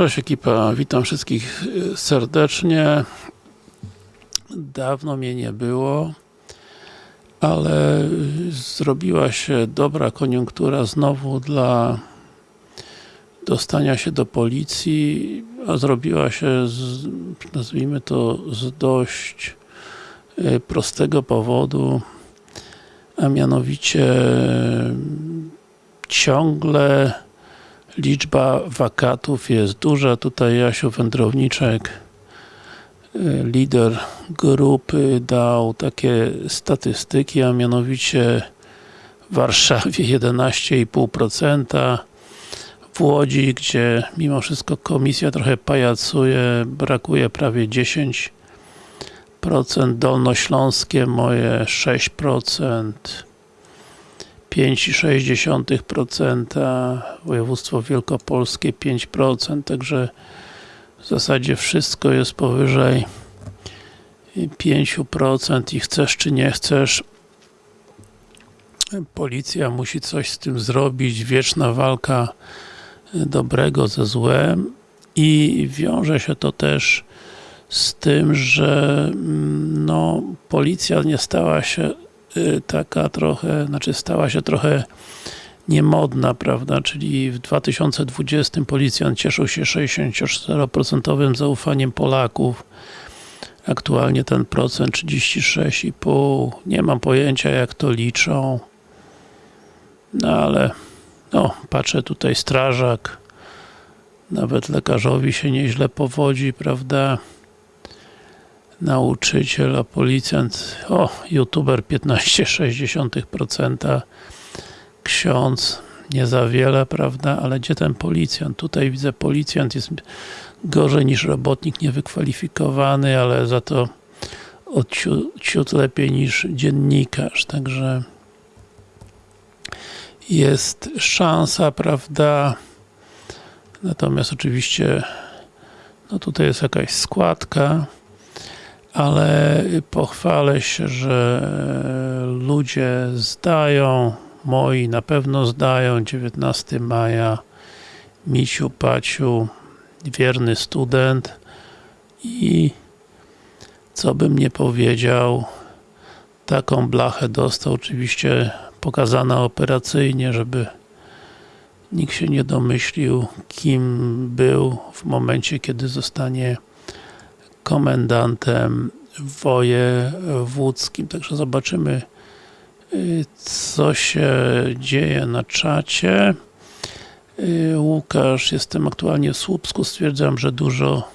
Cześć ekipa, witam wszystkich y, serdecznie. Dawno mnie nie było, ale y, zrobiła się dobra koniunktura znowu dla dostania się do policji, a zrobiła się, z, nazwijmy to, z dość y, prostego powodu, a mianowicie ciągle liczba wakatów jest duża. Tutaj Jasiu Wędrowniczek, lider grupy, dał takie statystyki, a mianowicie w Warszawie 11,5%, w Łodzi, gdzie mimo wszystko komisja trochę pajacuje, brakuje prawie 10%, Dolnośląskie moje 6%, 5,6%, województwo wielkopolskie 5%, także w zasadzie wszystko jest powyżej 5% i chcesz czy nie chcesz policja musi coś z tym zrobić, wieczna walka dobrego ze złem. I wiąże się to też z tym, że no, policja nie stała się taka trochę, znaczy stała się trochę niemodna, prawda, czyli w 2020 policjant cieszył się 64% zaufaniem Polaków. Aktualnie ten procent 36,5 nie mam pojęcia jak to liczą. No ale no, patrzę tutaj strażak. Nawet lekarzowi się nieźle powodzi, prawda nauczyciel, a policjant, o, youtuber 15,6%, ksiądz nie za wiele, prawda, ale gdzie ten policjant? Tutaj widzę, policjant jest gorzej niż robotnik niewykwalifikowany, ale za to odciut, ciut lepiej niż dziennikarz, także jest szansa, prawda, natomiast oczywiście no tutaj jest jakaś składka, ale pochwalę się, że ludzie zdają, moi na pewno zdają, 19 maja, Misiu, Paciu, wierny student. I co bym nie powiedział, taką blachę dostał, oczywiście pokazana operacyjnie, żeby nikt się nie domyślił, kim był w momencie, kiedy zostanie komendantem wojewódzkim. Także zobaczymy co się dzieje na czacie. Łukasz, jestem aktualnie w Słupsku, stwierdzam, że dużo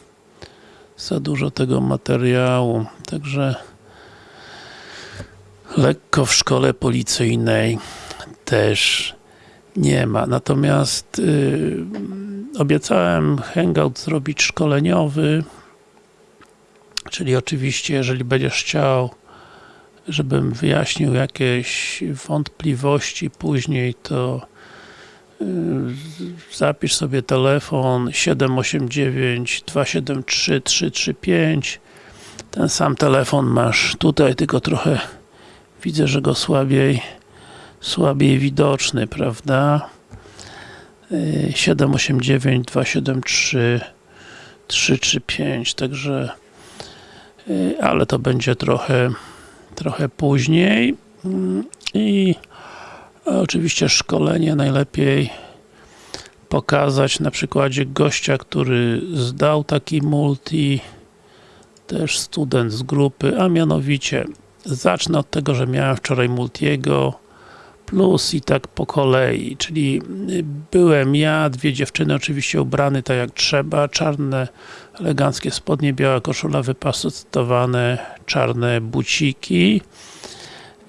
za dużo tego materiału, także lekko w szkole policyjnej też nie ma. Natomiast yy, obiecałem hangout zrobić szkoleniowy Czyli oczywiście, jeżeli będziesz chciał, żebym wyjaśnił jakieś wątpliwości później, to yy, zapisz sobie telefon 789 273 335 ten sam telefon masz tutaj, tylko trochę widzę, że go słabiej słabiej widoczny, prawda? 789 273 335, także Y, ale to będzie trochę trochę później. Mm, i oczywiście szkolenie najlepiej pokazać na przykładzie gościa, który zdał taki multi też student z grupy, a mianowicie zacznę od tego, że miałem wczoraj multiego plus i tak po kolei, czyli byłem ja, dwie dziewczyny oczywiście ubrane tak jak trzeba, czarne eleganckie spodnie, biała koszula, wypasowane czarne buciki.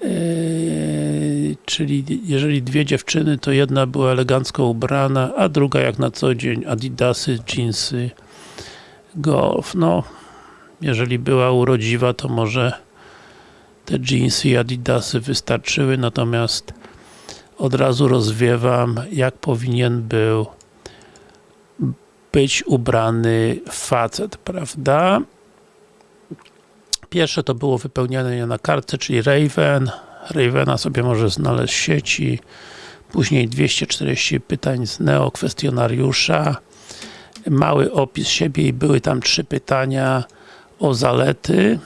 Yy, czyli jeżeli dwie dziewczyny, to jedna była elegancko ubrana, a druga jak na co dzień adidasy, jeansy, golf, no jeżeli była urodziwa, to może te jeansy i adidasy wystarczyły, natomiast od razu rozwiewam, jak powinien był być ubrany facet, prawda? Pierwsze to było wypełnianie na kartce, czyli Raven. Ravena sobie może znaleźć w sieci. Później 240 pytań z Neo kwestionariusza. mały opis siebie i były tam trzy pytania o zalety,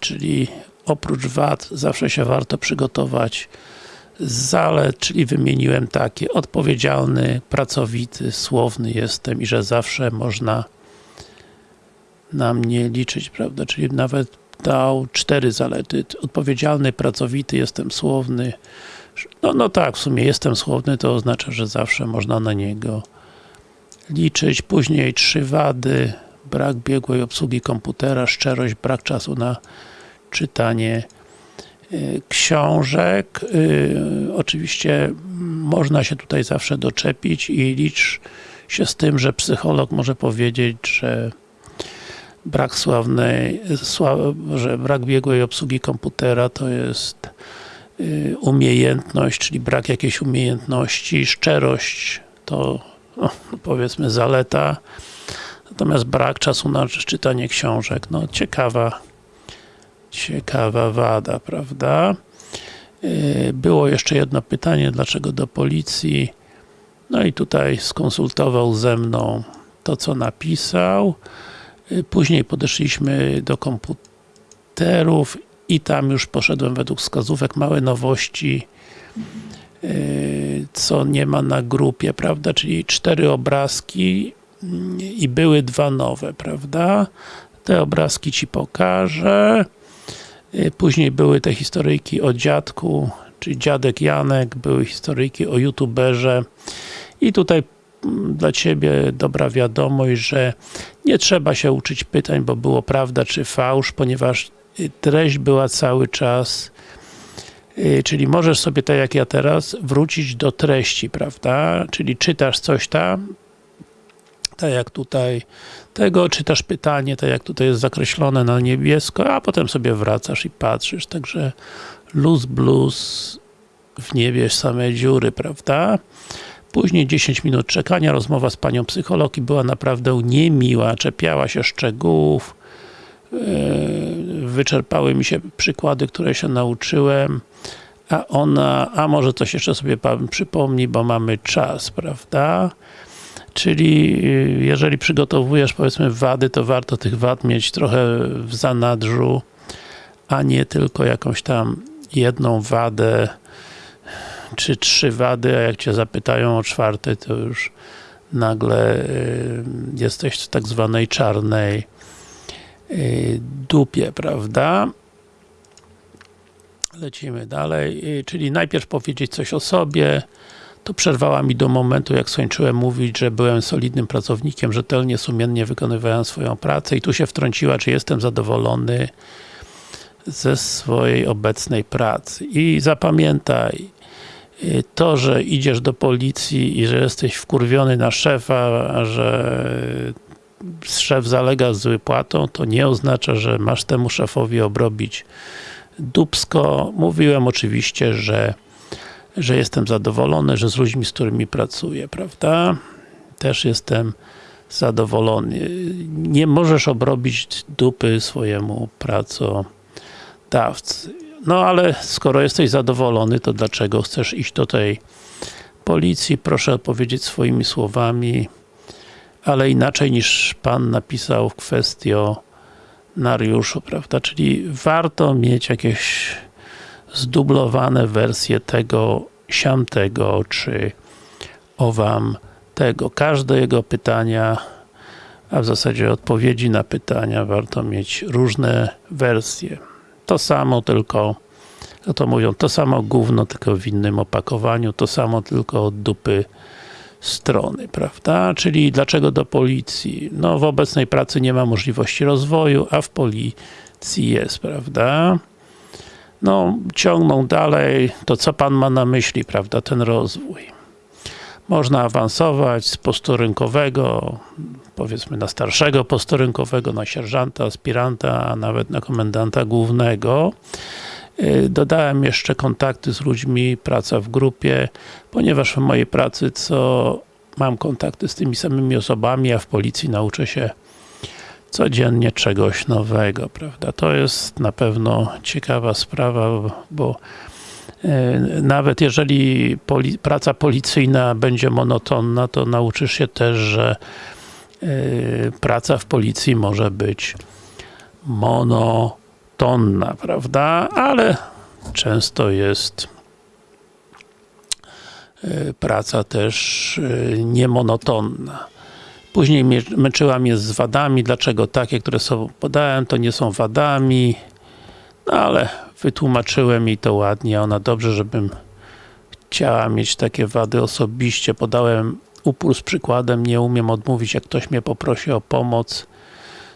czyli oprócz wad zawsze się warto przygotować zalet, czyli wymieniłem takie odpowiedzialny, pracowity, słowny jestem i że zawsze można na mnie liczyć, prawda, czyli nawet dał cztery zalety, odpowiedzialny, pracowity, jestem słowny. No, no tak, w sumie jestem słowny, to oznacza, że zawsze można na niego liczyć, później trzy wady, brak biegłej obsługi komputera, szczerość, brak czasu na czytanie książek. Y, oczywiście można się tutaj zawsze doczepić i licz się z tym, że psycholog może powiedzieć, że brak sławnej, sław, że brak biegłej obsługi komputera to jest y, umiejętność, czyli brak jakiejś umiejętności, szczerość to no, powiedzmy zaleta, natomiast brak czasu na czytanie książek, no ciekawa ciekawa wada, prawda? Y, było jeszcze jedno pytanie, dlaczego do policji? No i tutaj skonsultował ze mną to, co napisał. Y, później podeszliśmy do komputerów i tam już poszedłem według wskazówek, małe nowości y, co nie ma na grupie, prawda, czyli cztery obrazki mm, i były dwa nowe, prawda te obrazki Ci pokażę później były te historyjki o dziadku czyli dziadek Janek, były historyjki o youtuberze i tutaj dla Ciebie dobra wiadomość, że nie trzeba się uczyć pytań, bo było prawda czy fałsz, ponieważ y, treść była cały czas y, czyli możesz sobie, tak jak ja teraz, wrócić do treści, prawda? Czyli czytasz coś tam, tak jak tutaj tego, czytasz pytanie, tak jak tutaj jest zakreślone na niebiesko, a potem sobie wracasz i patrzysz, także luz blues w niebie same dziury, prawda? Później 10 minut czekania, rozmowa z panią psycholog i była naprawdę niemiła, czepiała się szczegółów, yy, wyczerpały mi się przykłady, które się nauczyłem, a ona, a może coś jeszcze sobie pan przypomni, bo mamy czas, prawda? Czyli yy, jeżeli przygotowujesz powiedzmy wady, to warto tych wad mieć trochę w zanadrzu, a nie tylko jakąś tam jedną wadę czy trzy wady, a jak Cię zapytają o czwarty, to już nagle y, jesteś w tak zwanej czarnej y, dupie, prawda? Lecimy dalej, y, czyli najpierw powiedzieć coś o sobie, to przerwała mi do momentu, jak skończyłem mówić, że byłem solidnym pracownikiem, rzetelnie, sumiennie wykonywałem swoją pracę i tu się wtrąciła, czy jestem zadowolony ze swojej obecnej pracy. I zapamiętaj, to, że idziesz do policji i że jesteś wkurwiony na szefa, że szef zalega z wypłatą, to nie oznacza, że masz temu szefowi obrobić dubsko. Mówiłem oczywiście, że że jestem zadowolony, że z ludźmi, z którymi pracuję, prawda? Też jestem zadowolony. Nie możesz obrobić dupy swojemu pracodawcy. No ale skoro jesteś zadowolony, to dlaczego chcesz iść do tej policji? Proszę odpowiedzieć swoimi słowami, ale inaczej niż Pan napisał w kwestionariuszu, prawda? Czyli warto mieć jakieś zdublowane wersje tego, siamtego, czy owam tego. Każde jego pytania, a w zasadzie odpowiedzi na pytania warto mieć różne wersje to samo, tylko no to mówią, to samo gówno, tylko w innym opakowaniu, to samo, tylko od dupy strony, prawda? Czyli dlaczego do policji? No w obecnej pracy nie ma możliwości rozwoju, a w policji jest, prawda? No, ciągną dalej, to co Pan ma na myśli, prawda, ten rozwój? Można awansować z postu rynkowego, powiedzmy na starszego postu rynkowego, na sierżanta, aspiranta, a nawet na komendanta głównego. Y, dodałem jeszcze kontakty z ludźmi, praca w grupie, ponieważ w mojej pracy co mam kontakty z tymi samymi osobami, a w policji nauczę się codziennie czegoś nowego, prawda? To jest na pewno ciekawa sprawa, bo E, nawet jeżeli poli praca policyjna będzie monotonna, to nauczysz się też, że yy, praca w policji może być monotonna, prawda? Ale często jest yy, praca też niemonotonna. Później męczyła mnie z wadami, dlaczego takie, które sobie podałem, to nie są wadami, no ale wytłumaczyłem jej to ładnie, ona dobrze, żebym chciała mieć takie wady osobiście, podałem upór z przykładem, nie umiem odmówić, jak ktoś mnie poprosi o pomoc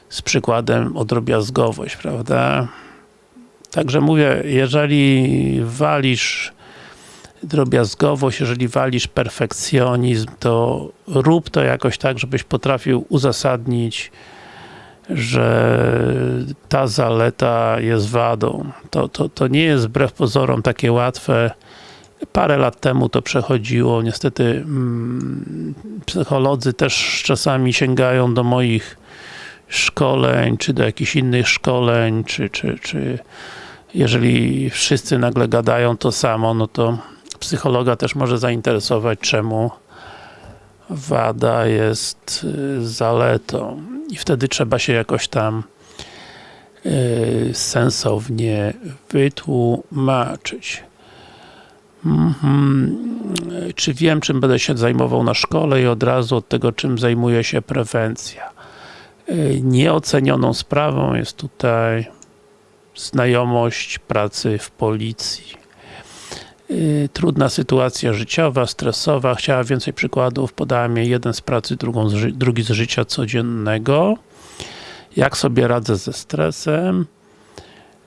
z przykładem o drobiazgowość, prawda? Także mówię, jeżeli walisz drobiazgowość, jeżeli walisz perfekcjonizm, to rób to jakoś tak, żebyś potrafił uzasadnić, że ta zaleta jest wadą. To, to, to nie jest wbrew pozorom takie łatwe. Parę lat temu to przechodziło. Niestety mm, psycholodzy też czasami sięgają do moich szkoleń, czy do jakichś innych szkoleń, czy, czy, czy jeżeli wszyscy nagle gadają to samo, no to psychologa też może zainteresować, czemu wada jest y, zaletą i wtedy trzeba się jakoś tam y, sensownie wytłumaczyć. Mhm. Czy wiem, czym będę się zajmował na szkole i od razu od tego, czym zajmuje się prewencja. Y, nieocenioną sprawą jest tutaj znajomość pracy w policji. Yy, trudna sytuacja życiowa, stresowa, chciała więcej przykładów, podała mi jeden z pracy, z drugi z życia codziennego. Jak sobie radzę ze stresem,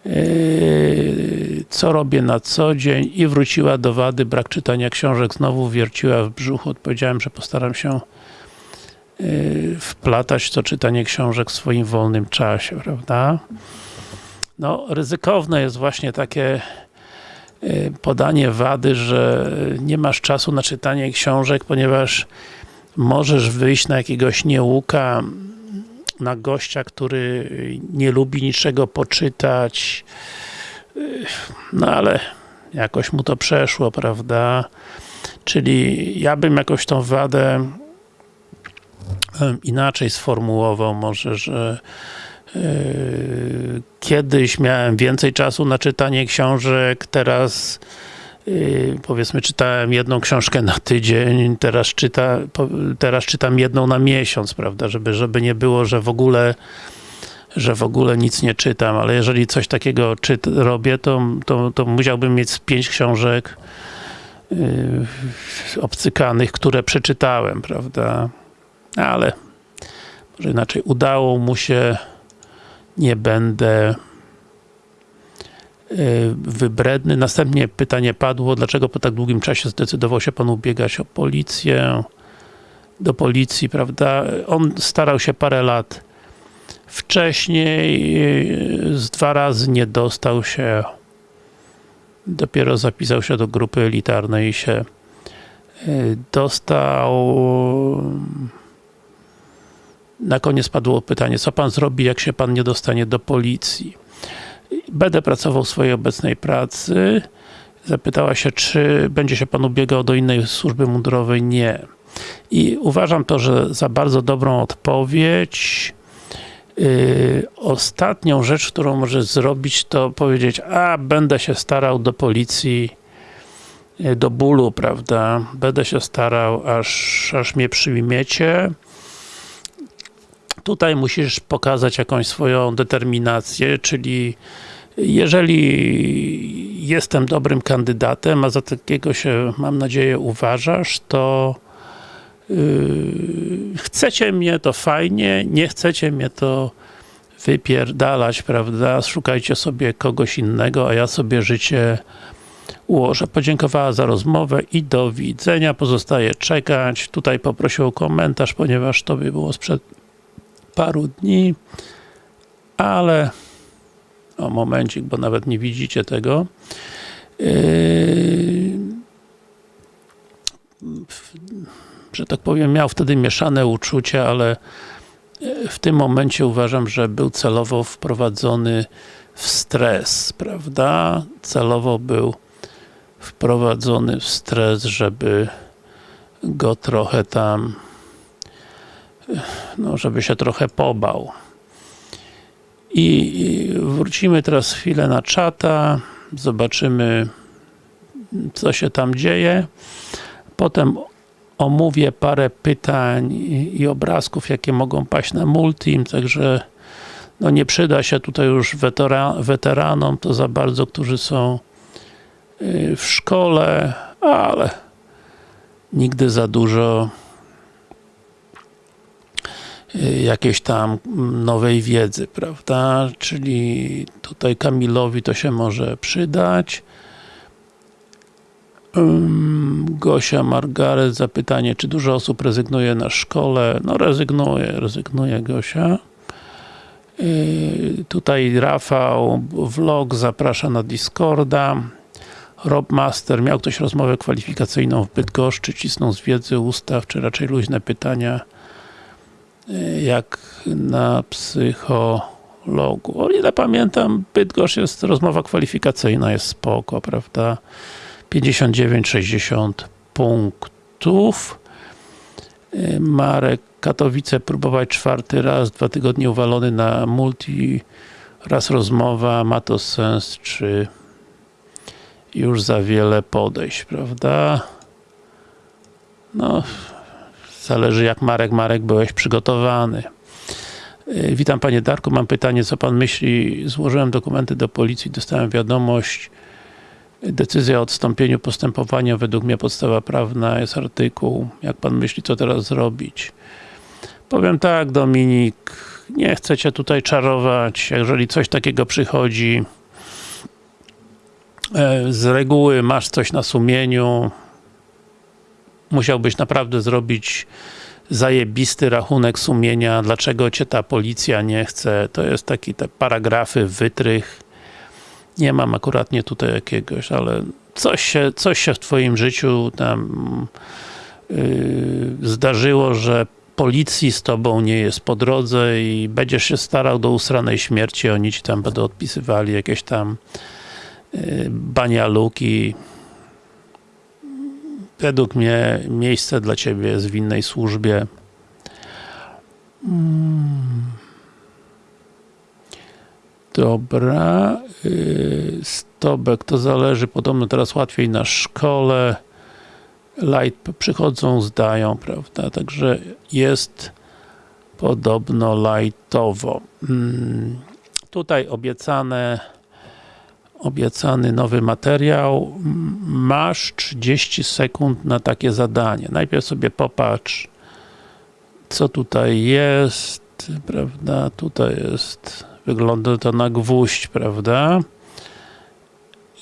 yy, co robię na co dzień? I wróciła do wady, brak czytania książek, znowu wierciła w brzuchu, odpowiedziałem, że postaram się yy, wplatać to czytanie książek w swoim wolnym czasie, prawda? No, ryzykowne jest właśnie takie Y, podanie wady, że nie masz czasu na czytanie książek, ponieważ możesz wyjść na jakiegoś nieuka, na gościa, który nie lubi niczego poczytać, y, no ale jakoś mu to przeszło, prawda? Czyli ja bym jakoś tą wadę inaczej sformułował, może, że kiedyś miałem więcej czasu na czytanie książek, teraz yy, powiedzmy czytałem jedną książkę na tydzień, teraz, czyta, teraz czytam jedną na miesiąc, prawda, żeby, żeby nie było, że w ogóle że w ogóle nic nie czytam, ale jeżeli coś takiego czyt, robię, to, to, to musiałbym mieć pięć książek yy, obcykanych, które przeczytałem, prawda, ale może inaczej, udało mu się nie będę e, wybredny. Następnie pytanie padło, dlaczego po tak długim czasie zdecydował się Pan ubiegać o policję, do policji, prawda? On starał się parę lat wcześniej, e, z dwa razy nie dostał się, dopiero zapisał się do grupy elitarnej i się e, dostał na koniec padło pytanie, co pan zrobi, jak się pan nie dostanie do policji? Będę pracował w swojej obecnej pracy. Zapytała się, czy będzie się pan ubiegał do innej służby mundurowej? Nie. I uważam to, że za bardzo dobrą odpowiedź. Yy, ostatnią rzecz, którą możesz zrobić, to powiedzieć, a będę się starał do policji yy, do bólu, prawda? Będę się starał, aż, aż mnie przyjmiecie. Tutaj musisz pokazać jakąś swoją determinację, czyli jeżeli jestem dobrym kandydatem, a za takiego się, mam nadzieję, uważasz, to yy, chcecie mnie, to fajnie, nie chcecie mnie, to wypierdalać, prawda? Szukajcie sobie kogoś innego, a ja sobie życie ułożę. Podziękowała za rozmowę i do widzenia. Pozostaje czekać. Tutaj poprosił o komentarz, ponieważ to by było sprzed paru dni, ale o momencik, bo nawet nie widzicie tego. Yy, że tak powiem, miał wtedy mieszane uczucia, ale w tym momencie uważam, że był celowo wprowadzony w stres, prawda? Celowo był wprowadzony w stres, żeby go trochę tam no, żeby się trochę pobał. I wrócimy teraz chwilę na czata, zobaczymy co się tam dzieje. Potem omówię parę pytań i obrazków, jakie mogą paść na Multim, także no nie przyda się tutaj już weteranom to za bardzo, którzy są y, w szkole, ale nigdy za dużo jakiejś tam nowej wiedzy, prawda? Czyli tutaj Kamilowi to się może przydać. Gosia Margaret, zapytanie, czy dużo osób rezygnuje na szkole? No rezygnuje, rezygnuje Gosia. Yy, tutaj Rafał, vlog zaprasza na Discorda. Rob Master, miał ktoś rozmowę kwalifikacyjną w Bydgoszczy, cisnął z wiedzy ustaw, czy raczej luźne pytania jak na psychologu. O ile pamiętam, Bydgoszcz jest rozmowa kwalifikacyjna, jest spoko, prawda? 59-60 punktów. Marek Katowice próbować czwarty raz, dwa tygodnie uwalony na multi, raz rozmowa, ma to sens, czy już za wiele podejść, prawda? No, zależy jak Marek, Marek byłeś przygotowany. Yy, witam Panie Darku, mam pytanie, co Pan myśli? Złożyłem dokumenty do policji, dostałem wiadomość, Decyzja o odstąpieniu postępowania, według mnie podstawa prawna jest artykuł. Jak Pan myśli, co teraz zrobić? Powiem tak, Dominik, nie chcę Cię tutaj czarować, jeżeli coś takiego przychodzi, e, z reguły masz coś na sumieniu, musiałbyś naprawdę zrobić zajebisty rachunek sumienia, dlaczego Cię ta policja nie chce, to jest taki te paragrafy, wytrych, nie mam akurat nie tutaj jakiegoś, ale coś się, coś się w Twoim życiu tam yy, zdarzyło, że policji z tobą nie jest po drodze i będziesz się starał do usranej śmierci, oni ci tam będą odpisywali jakieś tam yy, banialuki. Według mnie miejsce dla ciebie jest w innej służbie. Hmm. Dobra. Yy, Stobek, to zależy, podobno teraz łatwiej na szkole. Light przychodzą, zdają, prawda? Także jest podobno lightowo. Hmm. Tutaj obiecane obiecany nowy materiał. Masz 30 sekund na takie zadanie. Najpierw sobie popatrz co tutaj jest, prawda? Tutaj jest wygląda to na gwóźdź, prawda?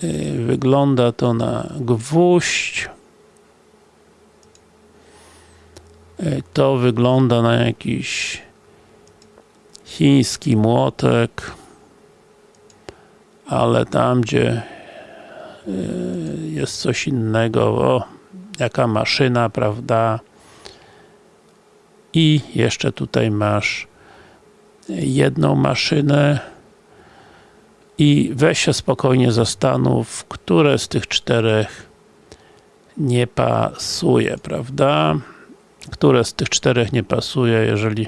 Yy, wygląda to na gwóźdź. E, to wygląda na jakiś chiński młotek ale tam gdzie e, jest coś innego, o, jaka maszyna, prawda i jeszcze tutaj masz jedną maszynę i weź się spokojnie zastanów, które z tych czterech nie pasuje, prawda? które z tych czterech nie pasuje, jeżeli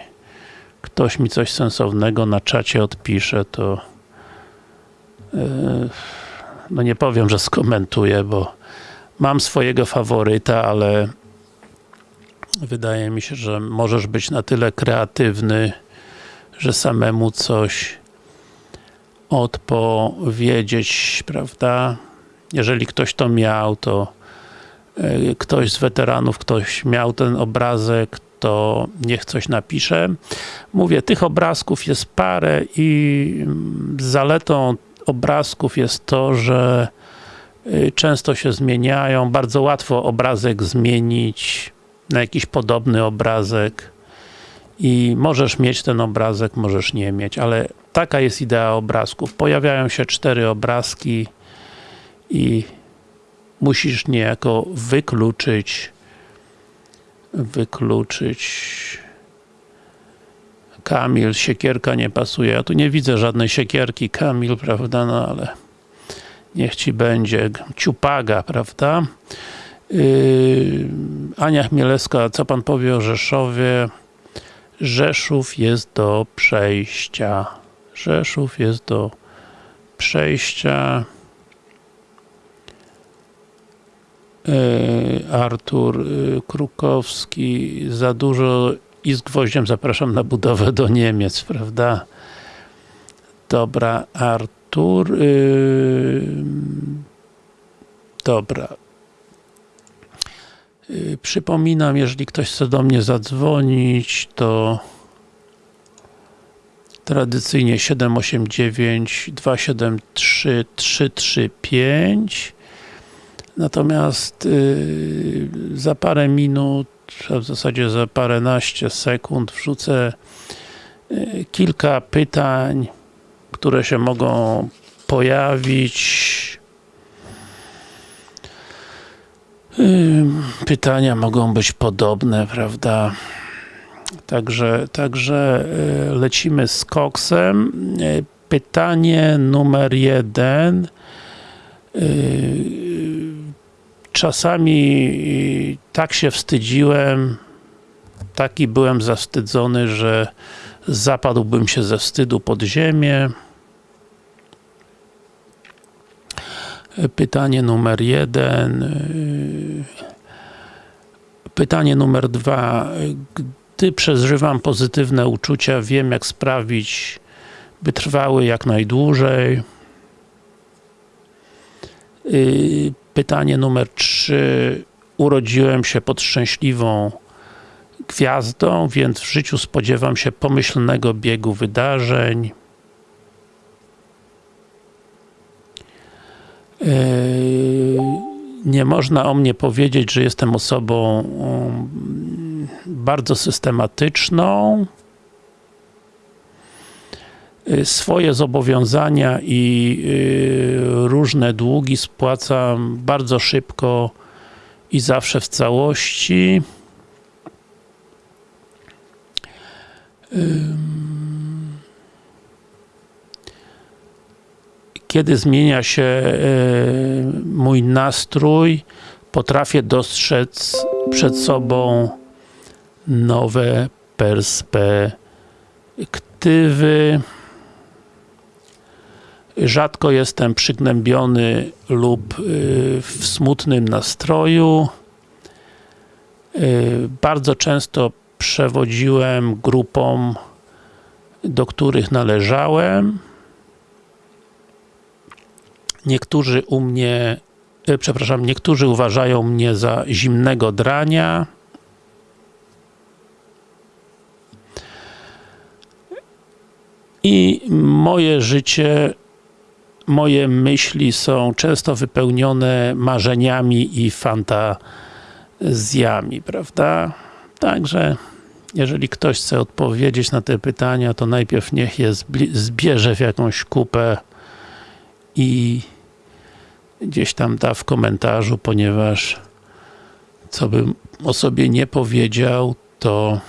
ktoś mi coś sensownego na czacie odpisze, to no nie powiem, że skomentuję, bo mam swojego faworyta, ale wydaje mi się, że możesz być na tyle kreatywny, że samemu coś odpowiedzieć, prawda? Jeżeli ktoś to miał, to E, ktoś z weteranów, ktoś miał ten obrazek, to niech coś napisze. Mówię, tych obrazków jest parę i mm, zaletą obrazków jest to, że y, często się zmieniają, bardzo łatwo obrazek zmienić na jakiś podobny obrazek i możesz mieć ten obrazek, możesz nie mieć, ale taka jest idea obrazków. Pojawiają się cztery obrazki i musisz niejako wykluczyć wykluczyć Kamil, siekierka nie pasuje. Ja tu nie widzę żadnej siekierki Kamil, prawda, no ale niech ci będzie. Ciupaga, prawda? Yy, Ania Chmielewska, co pan powie o Rzeszowie? Rzeszów jest do przejścia. Rzeszów jest do przejścia. Yy, Artur yy, Krukowski, za dużo i z gwoździem zapraszam na budowę do Niemiec, prawda? Dobra, Artur. Yy, dobra. Yy, przypominam, jeżeli ktoś chce do mnie zadzwonić, to tradycyjnie 789 273 335 Natomiast yy, za parę minut, w zasadzie za paręnaście sekund wrzucę yy, kilka pytań, które się mogą pojawić. Yy, pytania mogą być podobne, prawda? Także, także yy, lecimy z koksem. Pytanie numer jeden. Czasami tak się wstydziłem, taki byłem zawstydzony, że zapadłbym się ze wstydu pod ziemię. Pytanie numer jeden. Pytanie numer dwa. Gdy przeżywam pozytywne uczucia, wiem jak sprawić, by trwały jak najdłużej. Pytanie numer 3. Urodziłem się pod szczęśliwą gwiazdą, więc w życiu spodziewam się pomyślnego biegu wydarzeń. Nie można o mnie powiedzieć, że jestem osobą bardzo systematyczną. Swoje zobowiązania i różne długi spłacam bardzo szybko i zawsze w całości. Kiedy zmienia się mój nastrój, potrafię dostrzec przed sobą nowe perspektywy. Rzadko jestem przygnębiony lub w smutnym nastroju. Bardzo często przewodziłem grupom, do których należałem. Niektórzy u mnie, przepraszam, niektórzy uważają mnie za zimnego drania. I moje życie moje myśli są często wypełnione marzeniami i fantazjami, prawda? Także jeżeli ktoś chce odpowiedzieć na te pytania, to najpierw niech je zbierze w jakąś kupę i gdzieś tam da w komentarzu, ponieważ co bym o sobie nie powiedział, to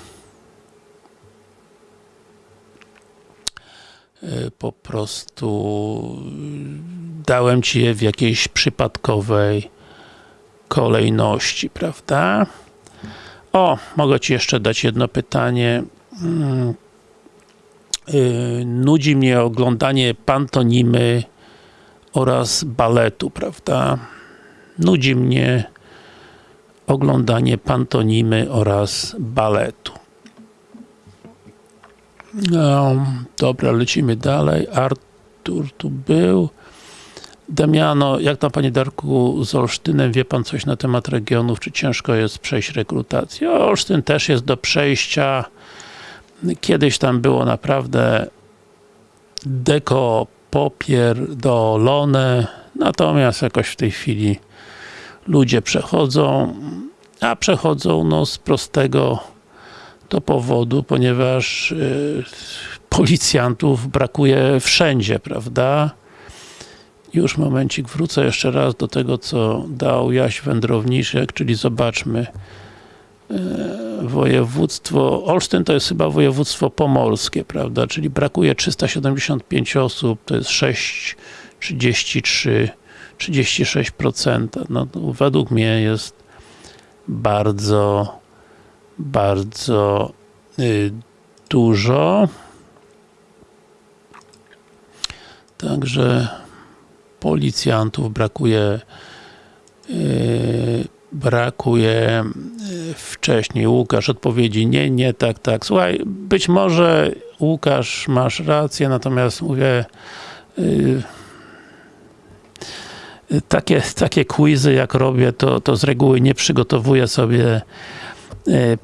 po prostu dałem Ci je w jakiejś przypadkowej kolejności, prawda? O, mogę Ci jeszcze dać jedno pytanie. Nudzi mnie oglądanie pantonimy oraz baletu, prawda? Nudzi mnie oglądanie pantonimy oraz baletu. No, dobra, lecimy dalej. Artur tu był. Damiano, jak tam Panie Darku z Olsztynem, wie Pan coś na temat regionów, czy ciężko jest przejść rekrutację? Olsztyn też jest do przejścia. Kiedyś tam było naprawdę deko popierdolone, natomiast jakoś w tej chwili ludzie przechodzą, a przechodzą no z prostego to powodu, ponieważ y, policjantów brakuje wszędzie, prawda? Już momencik, wrócę jeszcze raz do tego, co dał Jaś Wędrowniczek, czyli zobaczmy y, województwo, Olsztyn to jest chyba województwo pomorskie, prawda, czyli brakuje 375 osób, to jest 6, 33, 36%, no według mnie jest bardzo bardzo y, dużo. Także policjantów brakuje yy, brakuje yy, wcześniej. Łukasz odpowiedzi nie, nie, tak, tak. Słuchaj, być może Łukasz masz rację, natomiast mówię yy, takie, takie quizy jak robię, to, to z reguły nie przygotowuję sobie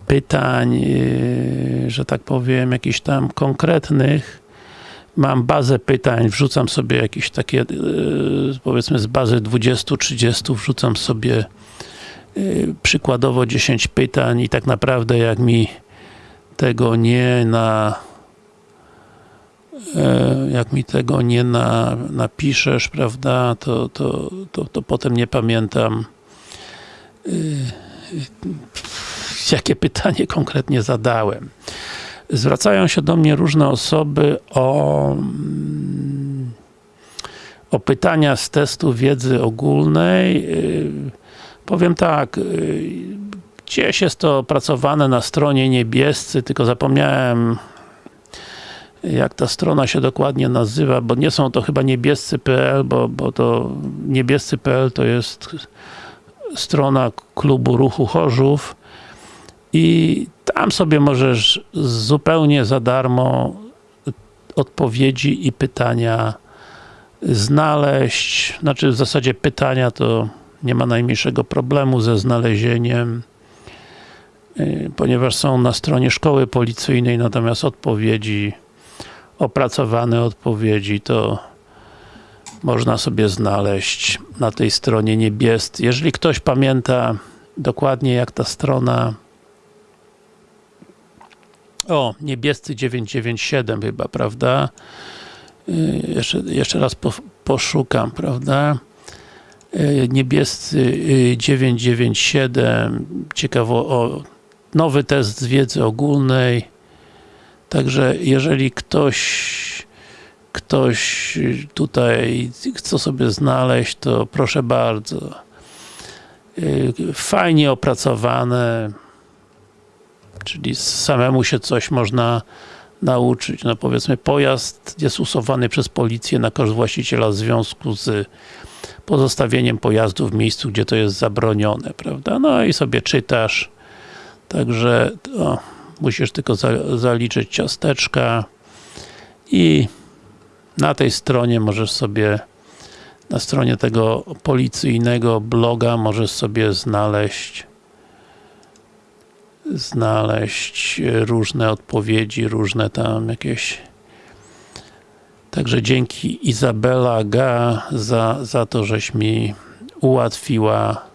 pytań, e, że tak powiem, jakichś tam konkretnych. Mam bazę pytań, wrzucam sobie jakieś takie, e, powiedzmy z bazy 20-30, wrzucam sobie przykładowo 10 pytań i tak naprawdę jak mi tego nie na jak mi tego nie na, napiszesz, prawda, to, to, to, to potem nie pamiętam jakie pytanie konkretnie zadałem. Zwracają się do mnie różne osoby o o pytania z testu wiedzy ogólnej. Powiem tak, gdzieś jest to opracowane na stronie niebiescy, tylko zapomniałem jak ta strona się dokładnie nazywa, bo nie są to chyba niebiescy.pl, bo, bo to niebiescy.pl to jest strona klubu Ruchu Chorzów i tam sobie możesz zupełnie za darmo odpowiedzi i pytania znaleźć, znaczy w zasadzie pytania to nie ma najmniejszego problemu ze znalezieniem y, ponieważ są na stronie szkoły policyjnej, natomiast odpowiedzi opracowane odpowiedzi, to można sobie znaleźć na tej stronie niebiescy. Jeżeli ktoś pamięta dokładnie jak ta strona o, niebiescy 997 chyba, prawda? Y, jeszcze, jeszcze raz po, poszukam, prawda? Y, niebiescy 997 y, ciekawo o nowy test z wiedzy ogólnej Także jeżeli ktoś ktoś tutaj chce sobie znaleźć, to proszę bardzo. Fajnie opracowane, czyli samemu się coś można nauczyć. No powiedzmy, pojazd jest usowany przez policję na koszt właściciela w związku z pozostawieniem pojazdu w miejscu, gdzie to jest zabronione, prawda? No i sobie czytasz. Także, o, musisz tylko za, zaliczyć ciasteczka i na tej stronie możesz sobie na stronie tego policyjnego bloga możesz sobie znaleźć znaleźć różne odpowiedzi, różne tam jakieś Także dzięki Izabela Ga za, za to, żeś mi ułatwiła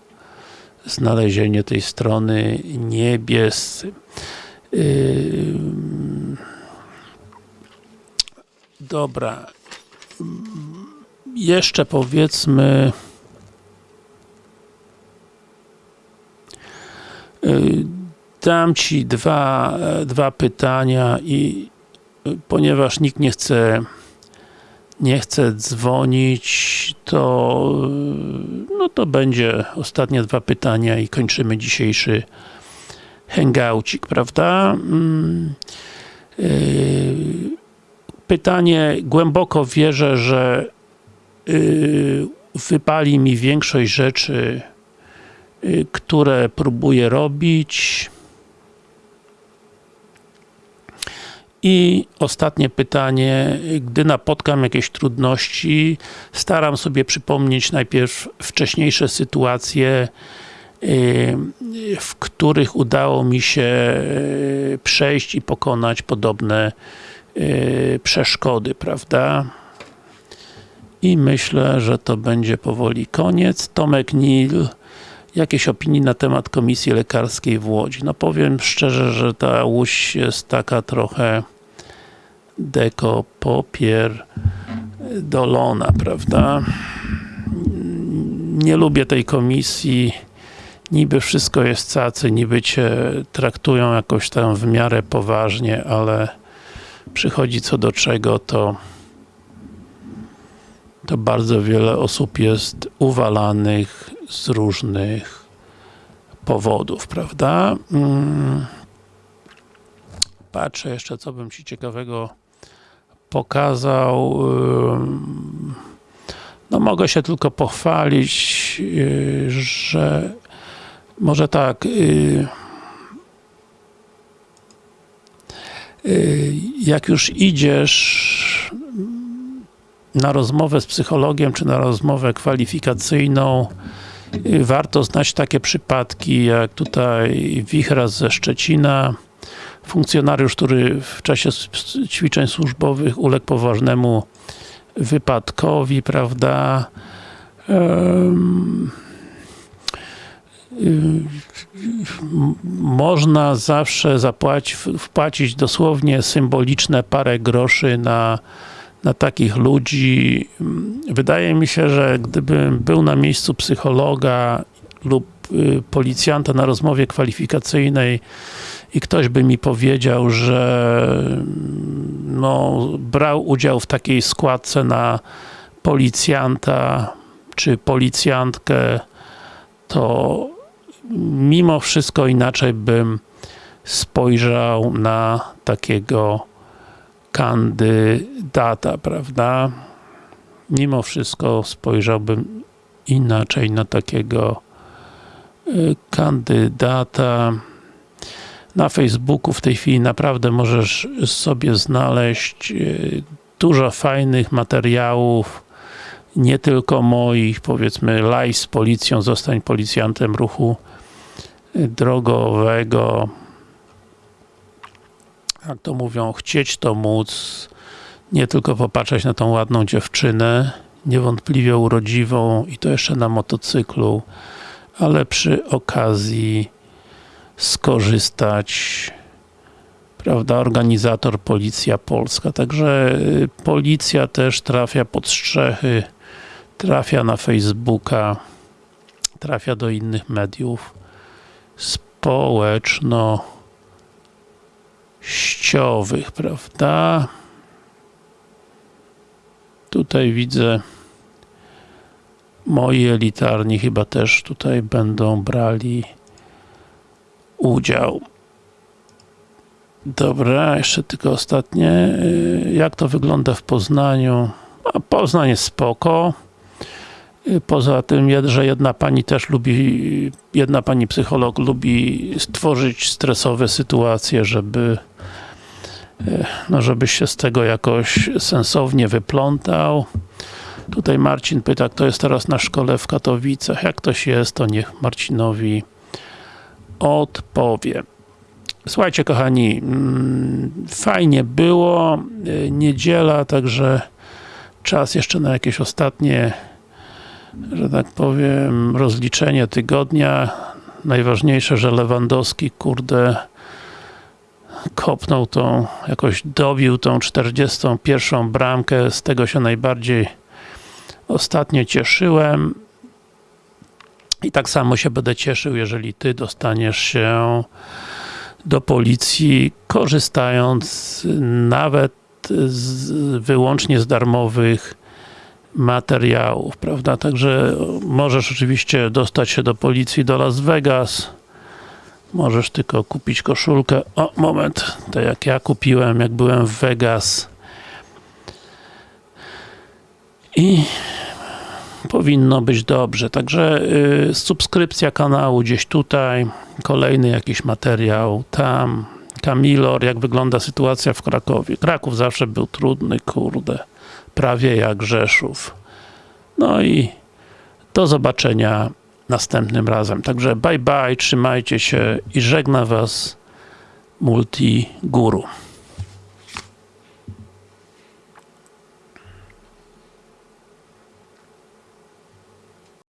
znalezienie tej strony niebiescy. Yy, dobra. Jeszcze powiedzmy yy, dam Ci dwa, dwa pytania i ponieważ nikt nie chce nie chce dzwonić, to no to będzie ostatnie dwa pytania i kończymy dzisiejszy hangoucik, prawda? Mm, y, pytanie, głęboko wierzę, że y, wypali mi większość rzeczy, y, które próbuję robić. I ostatnie pytanie, gdy napotkam jakieś trudności, staram sobie przypomnieć najpierw wcześniejsze sytuacje, w których udało mi się e, przejść i pokonać podobne e, przeszkody, prawda? I myślę, że to będzie powoli koniec. Tomek Nil, jakieś opinie na temat Komisji Lekarskiej w Łodzi? No powiem szczerze, że ta Łódź jest taka trochę deko popier dolona, prawda? Nie lubię tej komisji niby wszystko jest cacy, niby cię traktują jakoś tam w miarę poważnie, ale przychodzi co do czego, to to bardzo wiele osób jest uwalanych z różnych powodów, prawda? Mm. patrzę jeszcze, co bym Ci ciekawego pokazał. No mogę się tylko pochwalić, yy, że może tak, yy, yy, jak już idziesz na rozmowę z psychologiem, czy na rozmowę kwalifikacyjną, warto znać takie przypadki, jak tutaj Wichras ze Szczecina, funkcjonariusz, który w czasie ćwiczeń służbowych uległ poważnemu wypadkowi, prawda, Em, y, m- można zawsze zapłacić, wpłacić dosłownie symboliczne parę groszy na, na takich ludzi. Wydaje mi się, że gdybym był na miejscu psychologa lub policjanta na rozmowie kwalifikacyjnej i ktoś by mi powiedział, że mm, no, brał udział w takiej składce na policjanta czy policjantkę, to mimo wszystko inaczej bym spojrzał na takiego kandydata, prawda? Mimo wszystko spojrzałbym inaczej na takiego y, kandydata. Na Facebooku w tej chwili naprawdę możesz sobie znaleźć y, dużo fajnych materiałów, nie tylko moich, powiedzmy live z policją, zostań policjantem ruchu drogowego. Jak to mówią, chcieć to móc, nie tylko popatrzeć na tą ładną dziewczynę, niewątpliwie urodziwą i to jeszcze na motocyklu, ale przy okazji skorzystać prawda, organizator Policja Polska. Także y, policja też trafia pod strzechy, trafia na Facebooka, trafia do innych mediów społecznościowych, prawda? Tutaj widzę moi elitarni chyba też tutaj będą brali udział. Dobra, jeszcze tylko ostatnie. Y, Jak to wygląda w Poznaniu? A Poznań jest spoko. Y, Poza tym, że jedna pani też lubi, jedna pani psycholog lubi stworzyć stresowe sytuacje, żeby y, no żebyś się z tego jakoś sensownie wyplątał. Tutaj Marcin pyta, kto jest teraz na szkole w Katowicach. Jak ktoś jest, to niech Marcinowi odpowie. Słuchajcie kochani, mm, fajnie było, y, niedziela, także czas jeszcze na jakieś ostatnie, że tak powiem, rozliczenie tygodnia. Najważniejsze, że Lewandowski, kurde, kopnął tą, jakoś dobił tą 41 bramkę, z tego się najbardziej ostatnio cieszyłem. I tak samo się będę cieszył, jeżeli Ty dostaniesz się do policji, korzystając nawet z, wyłącznie z darmowych materiałów, prawda? Także możesz oczywiście dostać się do policji do Las Vegas, możesz tylko kupić koszulkę, o moment, tak jak ja kupiłem, jak byłem w Vegas i powinno być dobrze. Także y, subskrypcja kanału gdzieś tutaj, kolejny jakiś materiał tam. Kamilor, jak wygląda sytuacja w Krakowie. Kraków zawsze był trudny, kurde. Prawie jak Rzeszów. No i do zobaczenia następnym razem. Także bye bye, trzymajcie się i żegna Was Multi Guru.